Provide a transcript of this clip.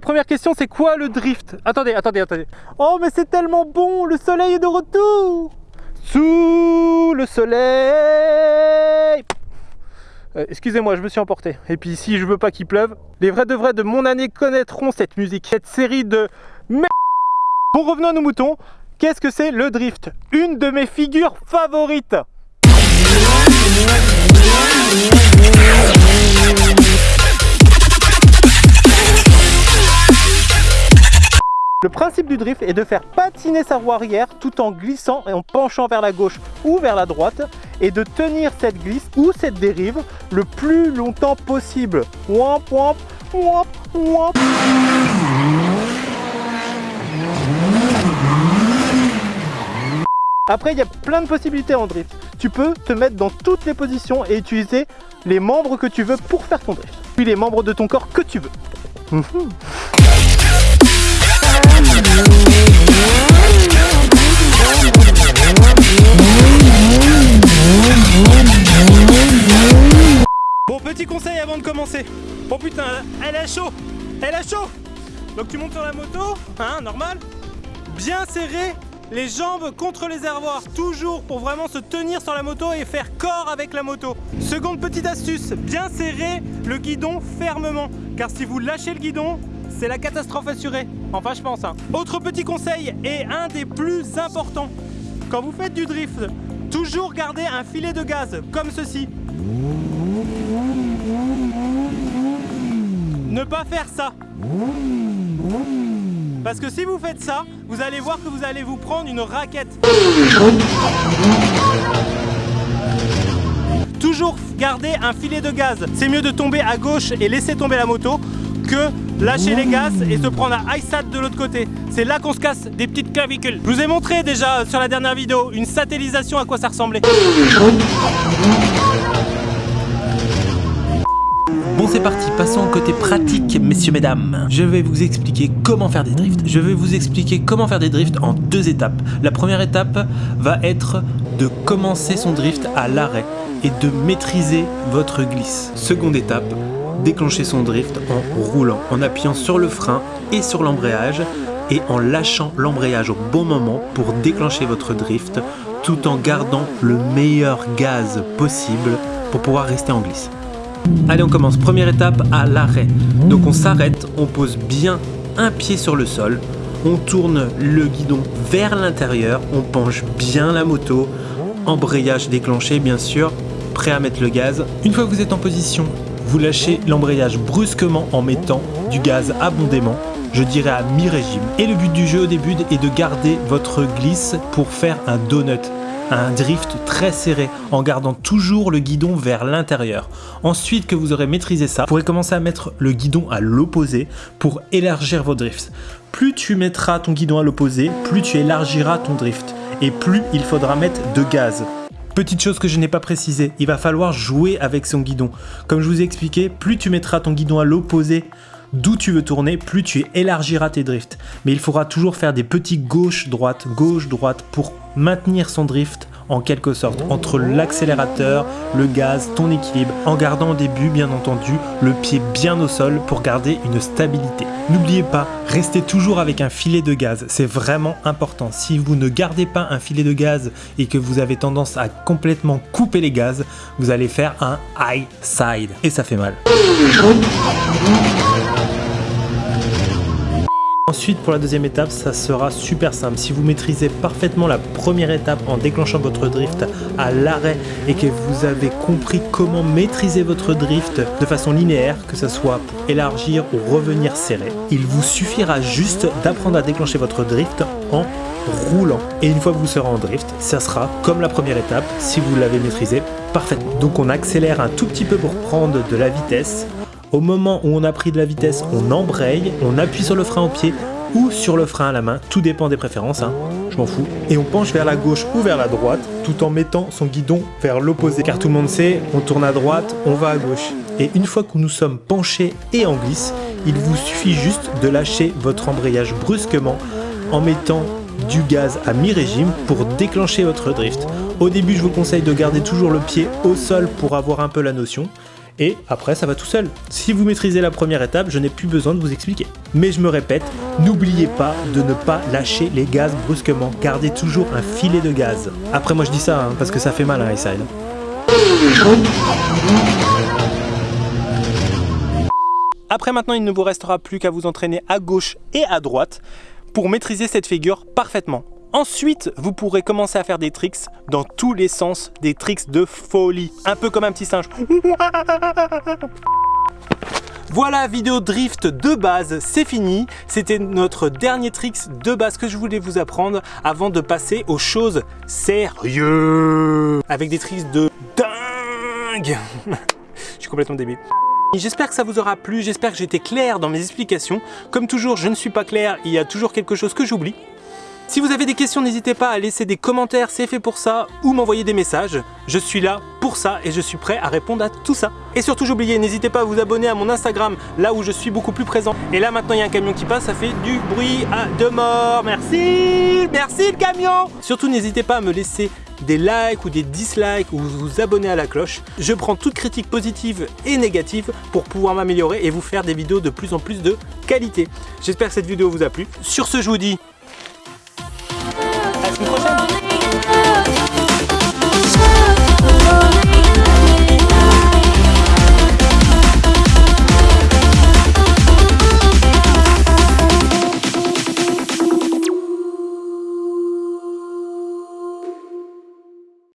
première question, c'est quoi le drift? Attendez, attendez, attendez. Oh, mais c'est tellement bon, le soleil est de retour Sous le soleil euh, Excusez-moi, je me suis emporté. Et puis si je veux pas qu'il pleuve, les vrais de vrais de mon année connaîtront cette musique, cette série de Bon, revenons à nos moutons. Qu'est-ce que c'est le drift? Une de mes figures favorites Le principe du drift est de faire patiner sa roue arrière tout en glissant et en penchant vers la gauche ou vers la droite et de tenir cette glisse ou cette dérive le plus longtemps possible. Wamp, wamp, wamp, wamp. Après, il y a plein de possibilités en drift. Tu peux te mettre dans toutes les positions et utiliser les membres que tu veux pour faire ton drift. Puis les membres de ton corps que tu veux. Bon, petit conseil avant de commencer. Oh putain, elle a chaud Elle a chaud Donc tu montes sur la moto, hein, normal Bien serré les jambes contre les réservoirs, toujours pour vraiment se tenir sur la moto et faire corps avec la moto. Seconde petite astuce, bien serrer le guidon fermement, car si vous lâchez le guidon, c'est la catastrophe assurée. Enfin, je pense. Hein. Autre petit conseil, et un des plus importants, quand vous faites du drift, toujours garder un filet de gaz, comme ceci. Ne pas faire ça. Parce que si vous faites ça, vous allez voir que vous allez vous prendre une raquette. Toujours garder un filet de gaz. C'est mieux de tomber à gauche et laisser tomber la moto que lâcher les gaz et se prendre un ISAT de l'autre côté. C'est là qu'on se casse des petites clavicules. Je vous ai montré déjà sur la dernière vidéo une satellisation à quoi ça ressemblait. Bon c'est parti, passons au côté pratique messieurs mesdames. Je vais vous expliquer comment faire des drifts. Je vais vous expliquer comment faire des drifts en deux étapes. La première étape va être de commencer son drift à l'arrêt et de maîtriser votre glisse. Seconde étape, déclencher son drift en roulant, en appuyant sur le frein et sur l'embrayage et en lâchant l'embrayage au bon moment pour déclencher votre drift tout en gardant le meilleur gaz possible pour pouvoir rester en glisse. Allez, on commence. Première étape à l'arrêt. Donc on s'arrête, on pose bien un pied sur le sol, on tourne le guidon vers l'intérieur, on penche bien la moto, embrayage déclenché bien sûr, prêt à mettre le gaz. Une fois que vous êtes en position, vous lâchez l'embrayage brusquement en mettant du gaz abondamment, je dirais à mi-régime. Et le but du jeu au début est de garder votre glisse pour faire un donut un drift très serré en gardant toujours le guidon vers l'intérieur. Ensuite que vous aurez maîtrisé ça, vous pourrez commencer à mettre le guidon à l'opposé pour élargir vos drifts. Plus tu mettras ton guidon à l'opposé, plus tu élargiras ton drift et plus il faudra mettre de gaz. Petite chose que je n'ai pas précisé, il va falloir jouer avec son guidon. Comme je vous ai expliqué, plus tu mettras ton guidon à l'opposé d'où tu veux tourner, plus tu élargiras tes drifts. Mais il faudra toujours faire des petits gauche-droite, gauche-droite pour maintenir son drift en quelque sorte entre l'accélérateur, le gaz, ton équilibre, en gardant au début bien entendu le pied bien au sol pour garder une stabilité. N'oubliez pas, restez toujours avec un filet de gaz, c'est vraiment important. Si vous ne gardez pas un filet de gaz et que vous avez tendance à complètement couper les gaz, vous allez faire un high side et ça fait mal. Ensuite, pour la deuxième étape, ça sera super simple. Si vous maîtrisez parfaitement la première étape en déclenchant votre drift à l'arrêt et que vous avez compris comment maîtriser votre drift de façon linéaire, que ce soit pour élargir ou revenir serré, il vous suffira juste d'apprendre à déclencher votre drift en roulant. Et une fois que vous serez en drift, ça sera comme la première étape si vous l'avez maîtrisé parfaitement. Donc on accélère un tout petit peu pour prendre de la vitesse au moment où on a pris de la vitesse, on embraye, on appuie sur le frein au pied ou sur le frein à la main, tout dépend des préférences, hein. je m'en fous. Et on penche vers la gauche ou vers la droite, tout en mettant son guidon vers l'opposé. Car tout le monde sait, on tourne à droite, on va à gauche. Et une fois que nous sommes penchés et en glisse, il vous suffit juste de lâcher votre embrayage brusquement en mettant du gaz à mi-régime pour déclencher votre drift. Au début, je vous conseille de garder toujours le pied au sol pour avoir un peu la notion. Et après ça va tout seul. Si vous maîtrisez la première étape, je n'ai plus besoin de vous expliquer. Mais je me répète, n'oubliez pas de ne pas lâcher les gaz brusquement, gardez toujours un filet de gaz. Après moi je dis ça hein, parce que ça fait mal hein, Israël. Après maintenant, il ne vous restera plus qu'à vous entraîner à gauche et à droite pour maîtriser cette figure parfaitement. Ensuite, vous pourrez commencer à faire des tricks dans tous les sens, des tricks de folie, un peu comme un petit singe. Voilà, vidéo drift de base, c'est fini. C'était notre dernier tricks de base que je voulais vous apprendre avant de passer aux choses sérieuses. Avec des tricks de dingue. je suis complètement débile. J'espère que ça vous aura plu, j'espère que j'étais clair dans mes explications. Comme toujours, je ne suis pas clair, il y a toujours quelque chose que j'oublie. Si vous avez des questions, n'hésitez pas à laisser des commentaires, c'est fait pour ça, ou m'envoyer des messages. Je suis là pour ça et je suis prêt à répondre à tout ça. Et surtout, j'oubliais, n'hésitez pas à vous abonner à mon Instagram, là où je suis beaucoup plus présent. Et là, maintenant, il y a un camion qui passe, ça fait du bruit à de mort. Merci Merci le camion Surtout, n'hésitez pas à me laisser des likes ou des dislikes ou vous abonner à la cloche. Je prends toute critique positive et négative pour pouvoir m'améliorer et vous faire des vidéos de plus en plus de qualité. J'espère que cette vidéo vous a plu. Sur ce, je vous dis